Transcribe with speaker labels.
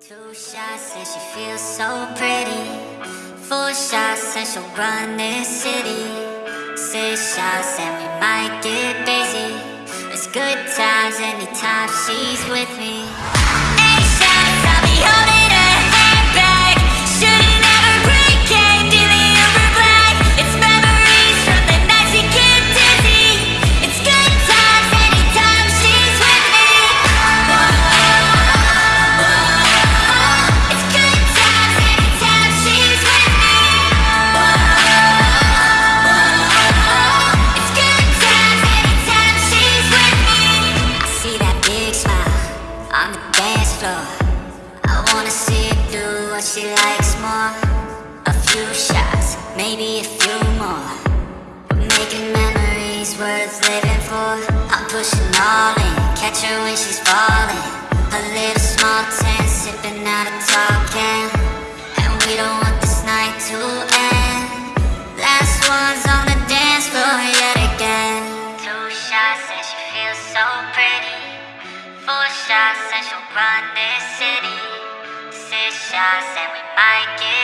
Speaker 1: Two shots and she feels so pretty. Four shots and she'll run this city. Six shots and we might get busy. It's good times anytime she's with me. What she likes more. A few shots, maybe a few more. Making memories worth living for. I'm pushing all in, catch her when she's falling. A little small tent, sipping out a tall can. And we don't want this night to end. Last one's on the dance floor yet again. Two shots and she feels so pretty. Four shots and she'll run this city. Shots and we might get